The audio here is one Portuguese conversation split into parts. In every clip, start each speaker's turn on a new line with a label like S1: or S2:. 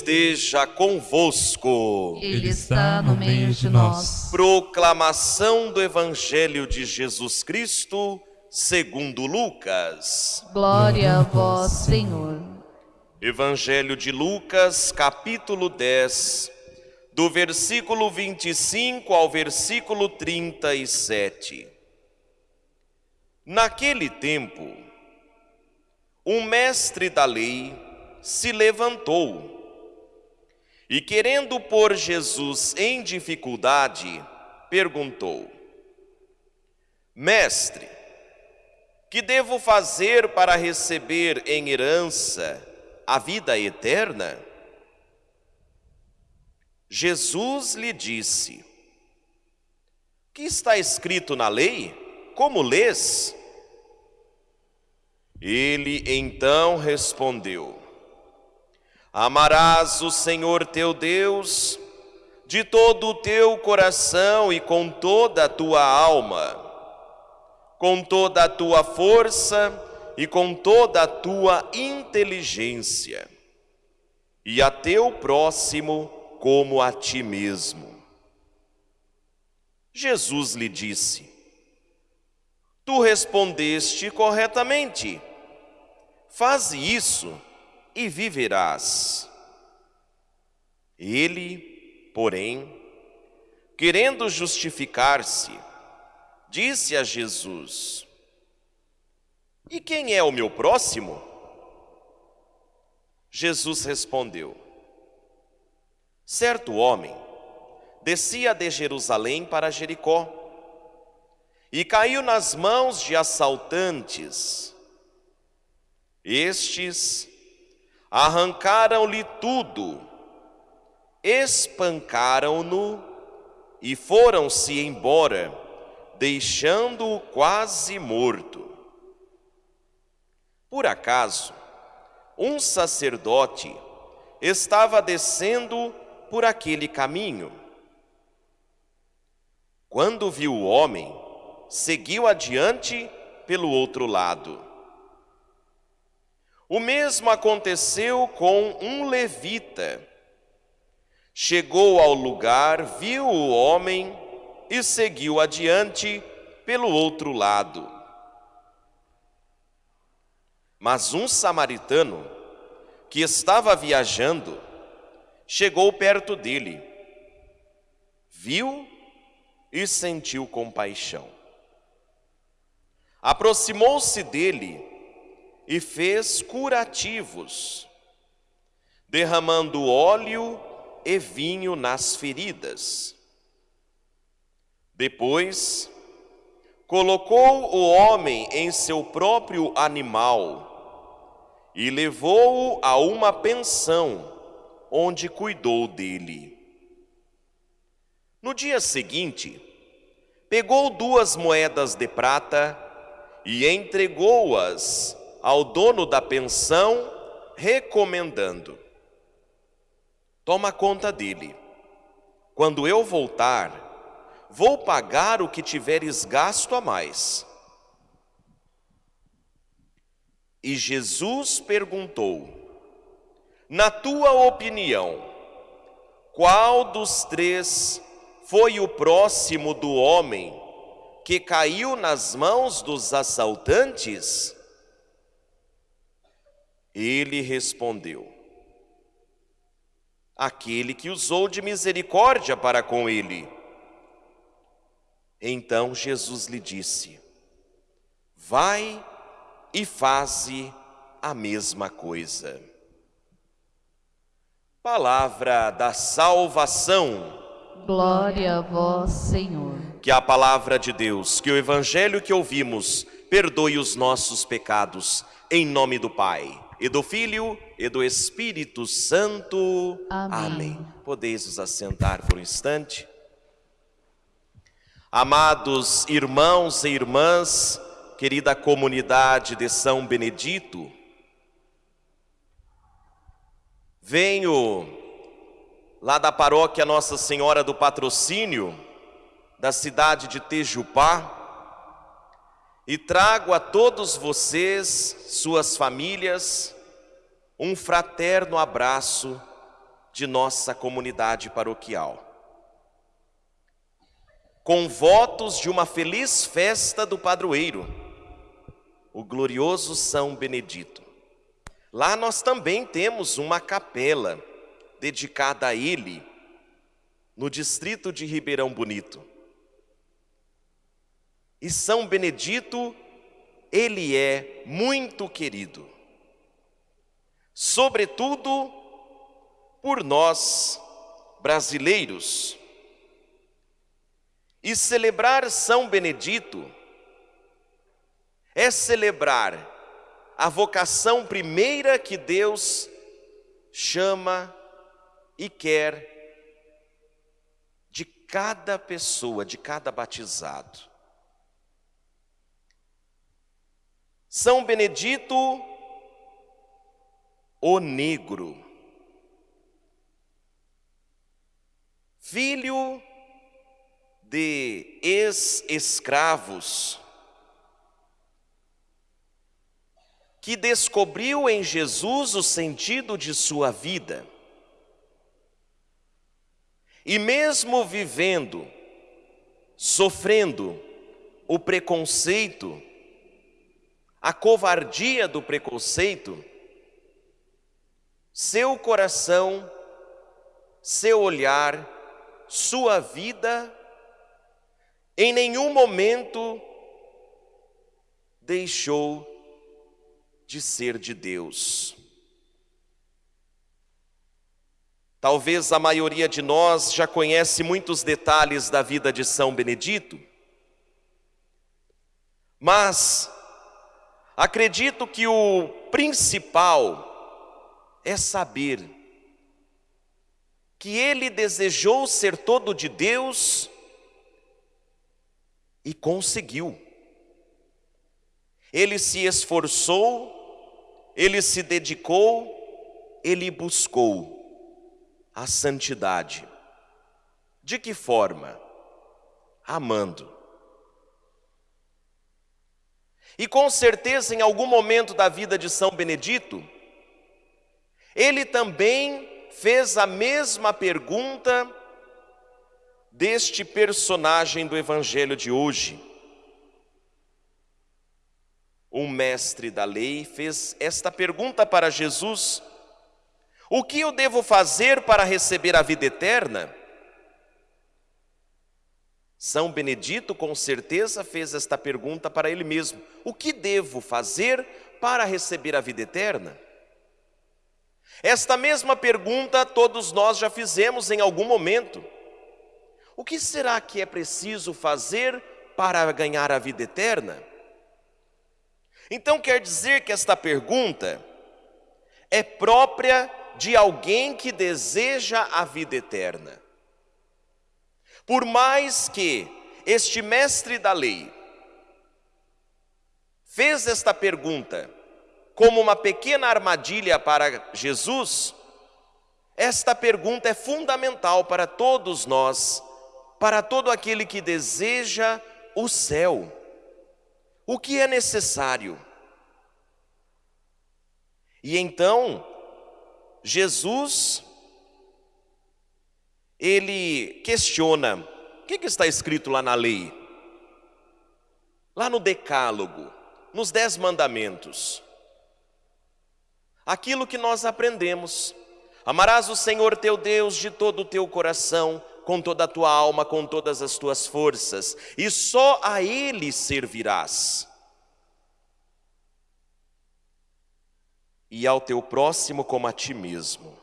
S1: Esteja convosco.
S2: Ele está no meio de nós.
S1: Proclamação do Evangelho de Jesus Cristo, segundo Lucas.
S2: Glória a vós, Senhor.
S1: Evangelho de Lucas, capítulo 10, do versículo 25 ao versículo 37. Naquele tempo, um mestre da lei se levantou e, querendo pôr Jesus em dificuldade, perguntou: Mestre, que devo fazer para receber em herança a vida eterna? Jesus lhe disse: Que está escrito na lei? Como lês? Ele então respondeu: Amarás o Senhor teu Deus de todo o teu coração e com toda a tua alma, com toda a tua força e com toda a tua inteligência, e a teu próximo como a ti mesmo. Jesus lhe disse: Tu respondeste corretamente. Faze isso e viverás. Ele, porém, querendo justificar-se, disse a Jesus: E quem é o meu próximo? Jesus respondeu: Certo homem descia de Jerusalém para Jericó e caiu nas mãos de assaltantes. Estes arrancaram-lhe tudo, espancaram-no e foram-se embora, deixando-o quase morto. Por acaso, um sacerdote estava descendo por aquele caminho. Quando viu o homem, seguiu adiante pelo outro lado. O mesmo aconteceu com um levita. Chegou ao lugar, viu o homem e seguiu adiante pelo outro lado. Mas um samaritano, que estava viajando, chegou perto dele, viu e sentiu compaixão. Aproximou-se dele e fez curativos, derramando óleo e vinho nas feridas. Depois, colocou o homem em seu próprio animal e levou-o a uma pensão, onde cuidou dele. No dia seguinte, pegou duas moedas de prata e entregou-as ao dono da pensão, recomendando: Toma conta dele. Quando eu voltar, vou pagar o que tiveres gasto a mais. E Jesus perguntou: Na tua opinião, qual dos três foi o próximo do homem que caiu nas mãos dos assaltantes? Ele respondeu: Aquele que usou de misericórdia para com ele. Então Jesus lhe disse: Vai e faze a mesma coisa. Palavra da salvação.
S2: Glória a vós, Senhor.
S1: Que a palavra de Deus, que o evangelho que ouvimos, perdoe os nossos pecados, em nome do Pai e do Filho e do Espírito Santo.
S2: Amém.
S1: Amém. Podeis nos assentar por um instante. Amados irmãos e irmãs, querida comunidade de São Benedito, venho lá da paróquia Nossa Senhora do Patrocínio, da cidade de Tejupá, e trago a todos vocês, suas famílias, um fraterno abraço de nossa comunidade paroquial. Com votos de uma feliz festa do padroeiro, o glorioso São Benedito. Lá nós também temos uma capela dedicada a ele, no distrito de Ribeirão Bonito. E São Benedito, ele é muito querido, sobretudo por nós brasileiros. E celebrar São Benedito é celebrar a vocação primeira que Deus chama e quer de cada pessoa, de cada batizado. São Benedito, o negro, filho de ex-escravos, que descobriu em Jesus o sentido de sua vida. E mesmo vivendo, sofrendo o preconceito, a covardia do preconceito, seu coração, seu olhar, sua vida, em nenhum momento deixou de ser de Deus. Talvez a maioria de nós já conhece muitos detalhes da vida de São Benedito, mas acredito que o principal é saber que ele desejou ser todo de Deus e conseguiu. Ele se esforçou ele se dedicou, ele buscou a santidade. De que forma? Amando. E com certeza, em algum momento da vida de São Benedito, ele também fez a mesma pergunta deste personagem do Evangelho de hoje um mestre da lei, fez esta pergunta para Jesus: O que eu devo fazer para receber a vida eterna? São Benedito, com certeza, fez esta pergunta para ele mesmo: O que devo fazer para receber a vida eterna? Esta mesma pergunta todos nós já fizemos em algum momento. O que será que é preciso fazer para ganhar a vida eterna? Então quer dizer que esta pergunta é própria de alguém que deseja a vida eterna. Por mais que este mestre da lei fez esta pergunta como uma pequena armadilha para Jesus, esta pergunta é fundamental para todos nós, para todo aquele que deseja o céu. O que é necessário? E então, Jesus, ele questiona: o que, que está escrito lá na lei? Lá no Decálogo, nos Dez Mandamentos. Aquilo que nós aprendemos. Amarás o Senhor teu Deus de todo o teu coração, com toda a tua alma, com todas as tuas forças, e só a Ele servirás. E ao teu próximo como a ti mesmo.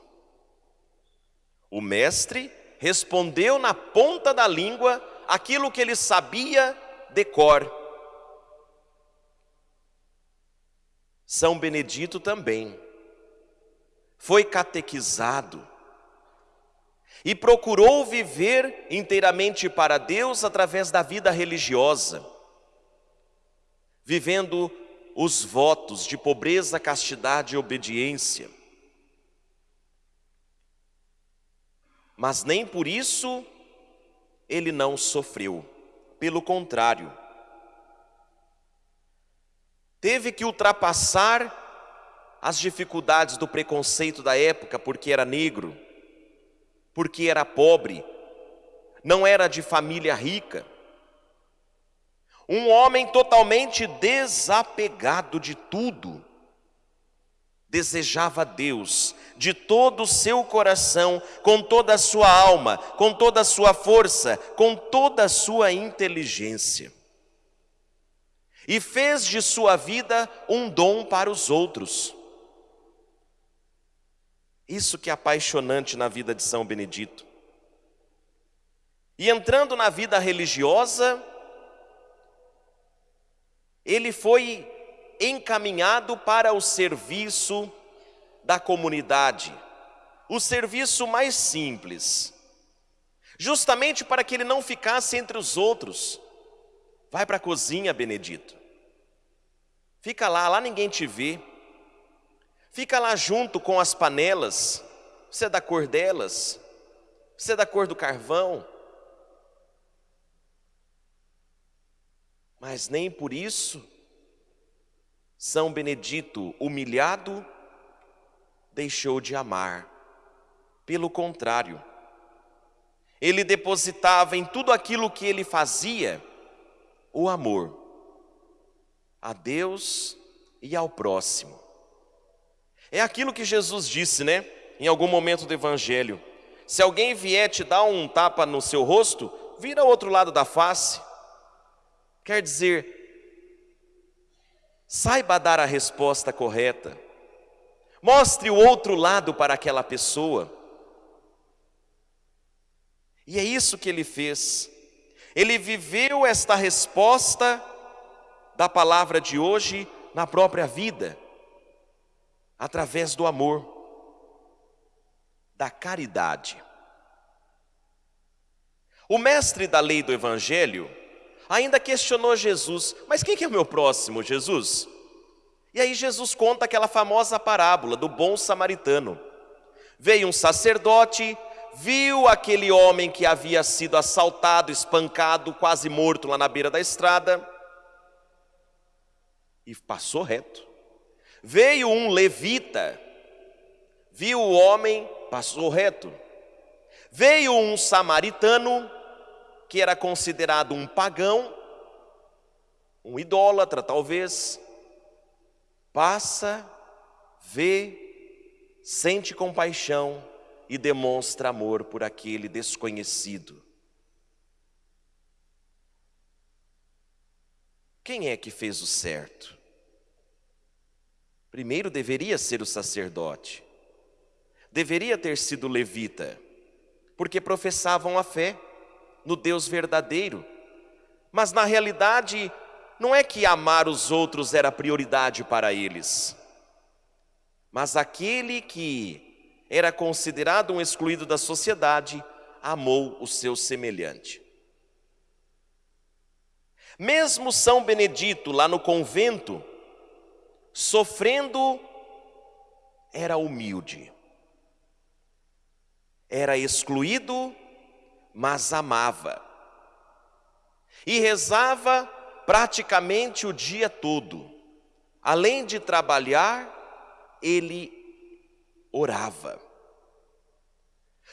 S1: O mestre respondeu na ponta da língua aquilo que ele sabia de cor. São Benedito também foi catequizado e procurou viver inteiramente para Deus através da vida religiosa, vivendo os votos de pobreza, castidade e obediência. Mas nem por isso ele não sofreu, pelo contrário, teve que ultrapassar as dificuldades do preconceito da época porque era negro, porque era pobre, não era de família rica. Um homem totalmente desapegado de tudo. Desejava Deus de todo o seu coração, com toda a sua alma, com toda a sua força, com toda a sua inteligência. E fez de sua vida um dom para os outros. Isso que é apaixonante na vida de São Benedito. E entrando na vida religiosa, ele foi encaminhado para o serviço da comunidade, o serviço mais simples, justamente para que ele não ficasse entre os outros. Vai para a cozinha, Benedito. Fica lá, lá ninguém te vê. Fica lá junto com as panelas. Você é da cor delas. Você é da cor do carvão. Mas nem por isso São Benedito, humilhado, deixou de amar. Pelo contrário, ele depositava em tudo aquilo que ele fazia o amor a Deus e ao próximo. É aquilo que Jesus disse, né? Em algum momento do Evangelho: se alguém vier te dar um tapa no seu rosto, vira ao outro lado da face. Quer dizer, saiba dar a resposta correta. Mostre o outro lado para aquela pessoa. E é isso que ele fez. Ele viveu esta resposta da palavra de hoje na própria vida através do amor, da caridade. O mestre da lei do Evangelho ainda questionou Jesus: Mas quem que é o meu próximo, Jesus? E aí Jesus conta aquela famosa parábola do bom samaritano. Veio um sacerdote, viu aquele homem que havia sido assaltado, espancado, quase morto lá na beira da estrada, e passou reto. Veio um levita, viu o homem, passou reto. Veio um samaritano, que era considerado um pagão, um idólatra talvez, passa, vê, sente compaixão e demonstra amor por aquele desconhecido. Quem é que fez o certo? Primeiro deveria ser o sacerdote, deveria ter sido levita, porque professavam a fé no Deus verdadeiro, mas na realidade não é que amar os outros era prioridade para eles, mas aquele que era considerado um excluído da sociedade amou o seu semelhante. Mesmo São Benedito, lá no convento, sofrendo, era humilde. Era excluído, mas amava. E rezava praticamente o dia todo. Além de trabalhar, ele orava.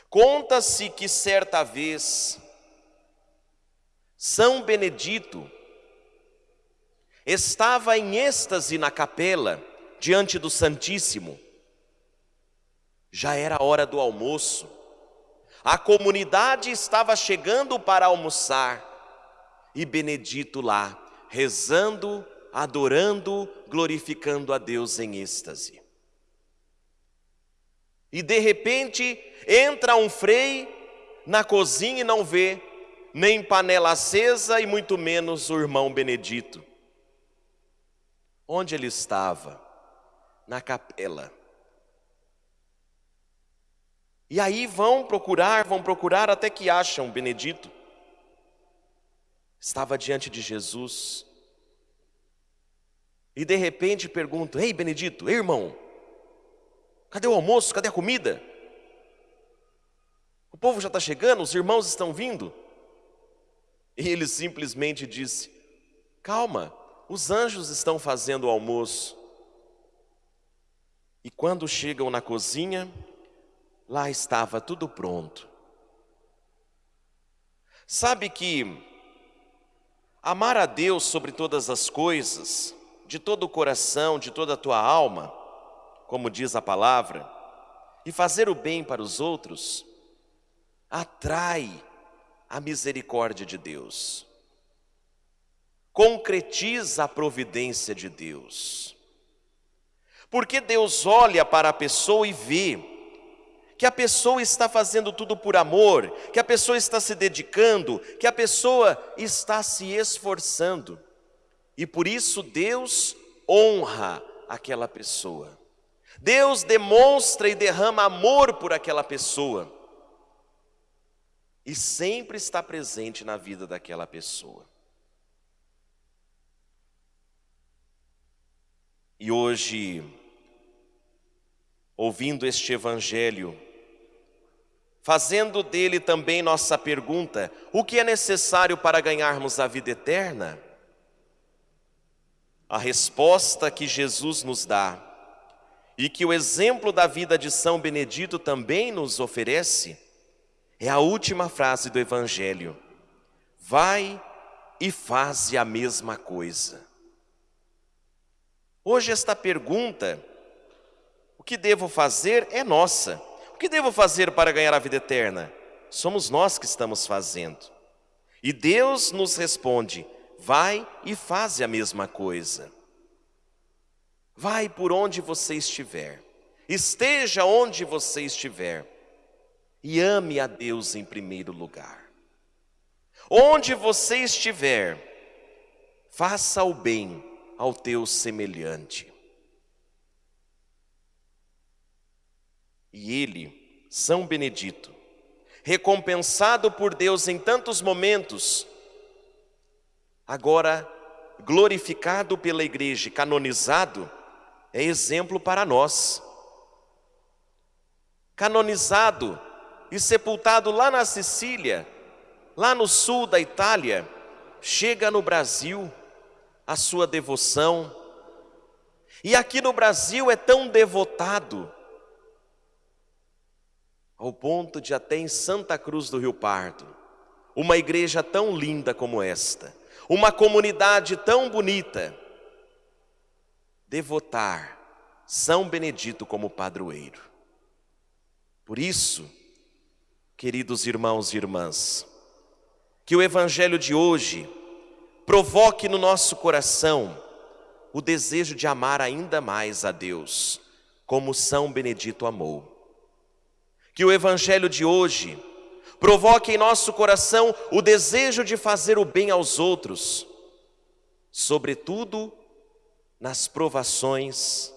S1: Conta-se que certa vez, São Benedito, estava em êxtase na capela, diante do Santíssimo. Já era hora do almoço. A comunidade estava chegando para almoçar e Benedito lá, rezando, adorando, glorificando a Deus em êxtase. E de repente entra um frei na cozinha e não vê nem panela acesa e muito menos o irmão Benedito. Onde ele estava? Na capela. E aí vão procurar, vão procurar até que acham Benedito. Estava diante de Jesus. E de repente perguntam: Ei, Benedito, ei, irmão, cadê o almoço? Cadê a comida? O povo já está chegando, os irmãos estão vindo. E ele simplesmente disse: Calma, os anjos estão fazendo o almoço. E quando chegam na cozinha, lá estava tudo pronto. Sabe que amar a Deus sobre todas as coisas, de todo o coração, de toda a tua alma, como diz a palavra, e fazer o bem para os outros, atrai a misericórdia de Deus, concretiza a providência de Deus. Porque Deus olha para a pessoa e vê que a pessoa está fazendo tudo por amor, que a pessoa está se dedicando, que a pessoa está se esforçando. E por isso Deus honra aquela pessoa. Deus demonstra e derrama amor por aquela pessoa. E sempre está presente na vida daquela pessoa. E hoje, ouvindo este Evangelho, fazendo dele também nossa pergunta: o que é necessário para ganharmos a vida eterna? A resposta que Jesus nos dá e que o exemplo da vida de São Benedito também nos oferece é a última frase do Evangelho: Vai e faze a mesma coisa. Hoje, esta pergunta, o que devo fazer, é nossa. O que devo fazer para ganhar a vida eterna? Somos nós que estamos fazendo. E Deus nos responde: vai e faze a mesma coisa. Vai por onde você estiver, esteja onde você estiver, e ame a Deus em primeiro lugar. Onde você estiver, faça o bem ao teu semelhante. E ele, São Benedito, recompensado por Deus em tantos momentos, agora glorificado pela igreja, canonizado, é exemplo para nós. Canonizado e sepultado lá na Sicília, lá no sul da Itália, chega no Brasil a sua devoção. E aqui no Brasil é tão devotado ao ponto de até em Santa Cruz do Rio Pardo, uma igreja tão linda como esta, uma comunidade tão bonita, devotar São Benedito como padroeiro. Por isso, queridos irmãos e irmãs, que o Evangelho de hoje provoque no nosso coração o desejo de amar ainda mais a Deus, como São Benedito amou. Que o Evangelho de hoje provoque em nosso coração o desejo de fazer o bem aos outros, sobretudo nas provações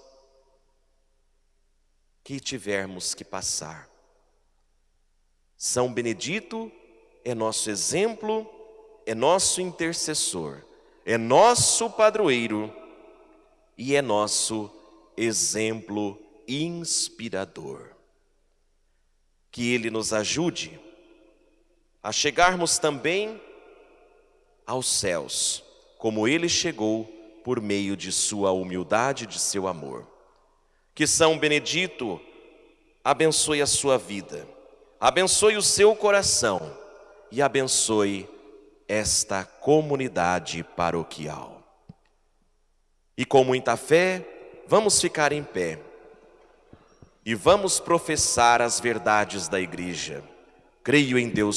S1: que tivermos que passar. São Benedito é nosso exemplo, é nosso intercessor, é nosso padroeiro e é nosso exemplo inspirador que Ele nos ajude a chegarmos também aos céus, como Ele chegou por meio de Sua humildade e de seu amor. Que São Benedito abençoe a sua vida, abençoe o seu coração e abençoe esta comunidade paroquial. E com muita fé, vamos ficar em pé e vamos professar as verdades da igreja. Creio em Deus